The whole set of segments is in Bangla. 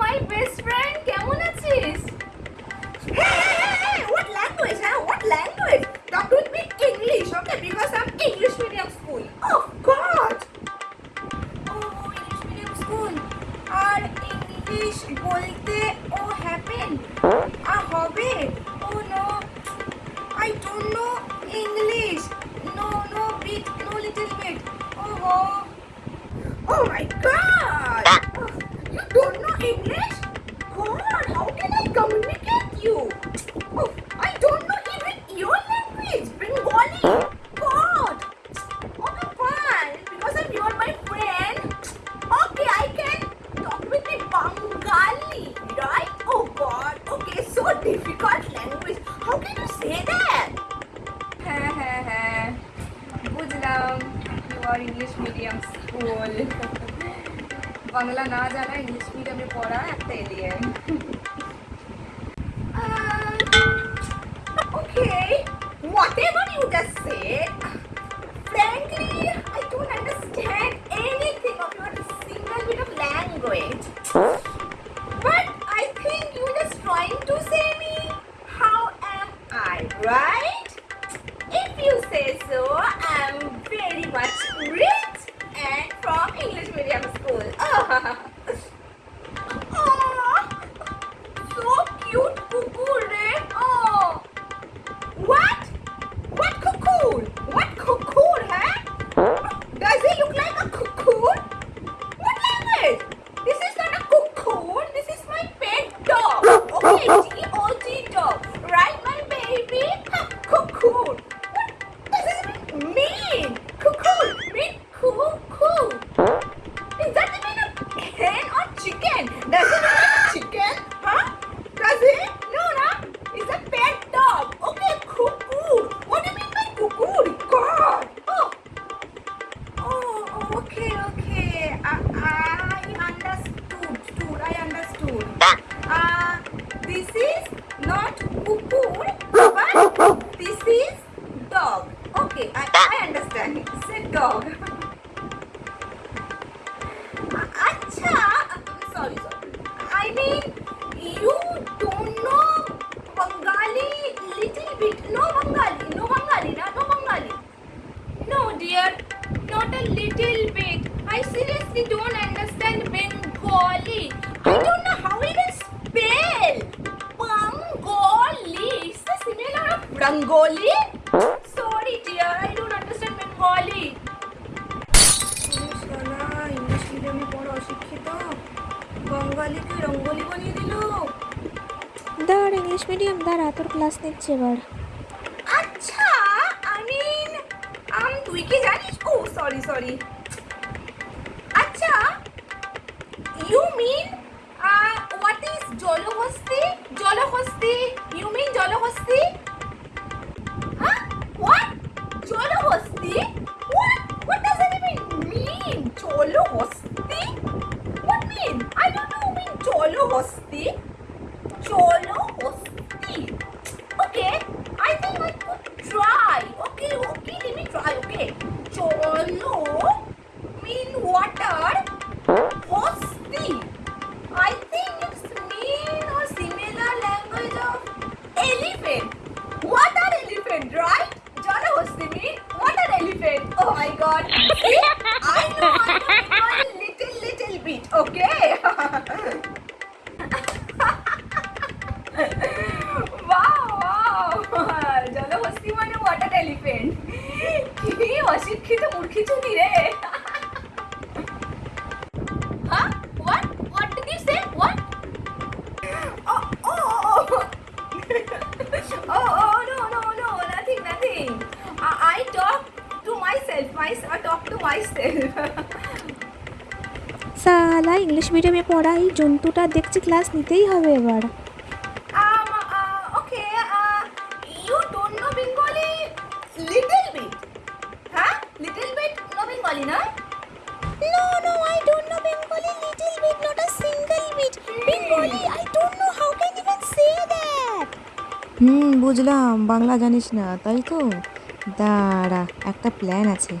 মাই বেস্ট ফ্রেন্ড কেমন আছিস Hey, hey, hey, what language, huh? What language? Talk with me English, okay? Because I'm English medium school. Oh, God! O English medium school R English বলতে ও হ্যাপেন Ah, হবে? Oh, no. I don't know English. No, no bit, no little bit. Oh, oh. Oh, my God! you are English medium school Bangla না জানা ইংলিশ মিডিয়ামে পড়া একটা alien cute, Okay, okay. I, I understood. Stood. I understood. Uh, this is not cuckoo, but this is dog. Okay, I, I understand. It's a dog. Acha, sorry, sorry. I mean, you don't know Rangoli? Sorry, dear, I don't understand Bengali. English মিডিয়ামে পড়া অশিক্ষিত বঙ্গালিকে রঙ্গলি বানিয়ে দিল দাঁড় ইংলিশ মিডিয়াম দাঁড়া তোর ক্লাস নিচ্ছে এবার আচ্ছা আই মিন আম তুই কি জানিস ও সরি সরি আচ্ছা ইউ মিন হোয়াট ইজ জলহস্তি জলহস্তি Cholosti. Cholosti. Okay, I think I could try. Okay, okay, let me try. Okay, Cholo mean water কি অশিক্ষিত মূর্খি চুনি রে Huh? What? What did you say? What? Oh, oh, oh, oh. Oh, oh, no, no, no, nothing, nothing. I, I talk to myself, my, I talk to myself. সালা ইংলিশ মিডিয়ামে পড়া এই জন্তুটা দেখছি ক্লাস নিতেই হবে এবার হুম বুঝলাম। বাংলা জানিস না তাই তো? দাঁড়া একটা প্ল্যান আছে।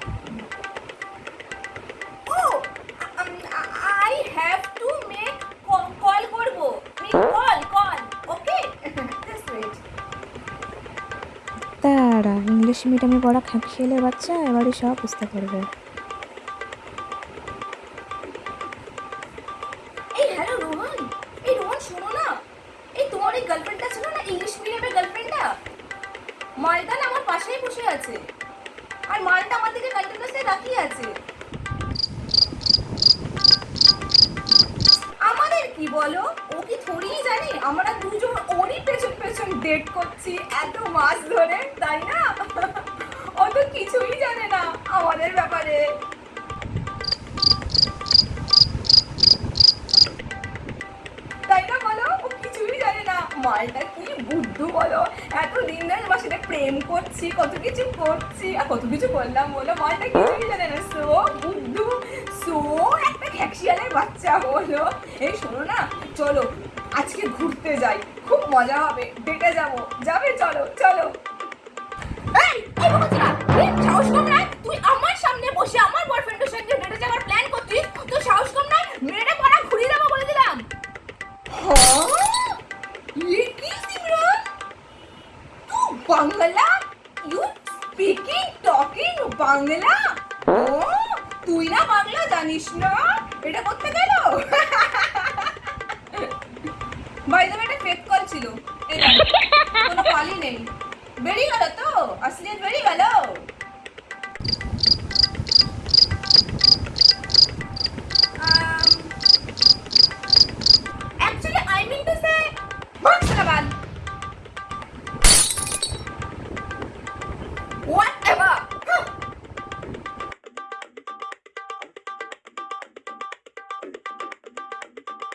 দাঁড়া ইংলিশ মিডিয়ামে পড়া খেলে বাচ্চা এবারে সব বুঝতে পারবে। আছে। আর মালটা আমার দিকে কন্টিনিউসলি তাকিয়ে আছে। আমাদের কি বলো? ও কি থোড়িই জানি? আমরা দুজন ওরই পেছন পেছন ডেট করছি এত মাস ধরে, তাই না? ও তো কিছুই জানে না আমাদের ব্যাপারে। প্রেম করছি, কত কিছু করছি, আর কত কিছু করলাম বলো বলটা কিছুই জানে না সো বুদ্ধু সো একটা ঘ্যাকশিয়ালের বাচ্চা হলো এই শোনো না, চলো, আজকে ঘুরতে যাই, খুব মজা হবে ডেটে যাব, যাবে, চলো চলো। Bangla? You speaking talking Bangla? ও, তুই না বাংলা জানিস না? এটা করতে গেল? বাইরে একটা ফেক কল ছিল। কোনো কলই নেই। বেরিয়ে গেল তো? আসলিয়ত বেরিয়ে গেল actually I mean to say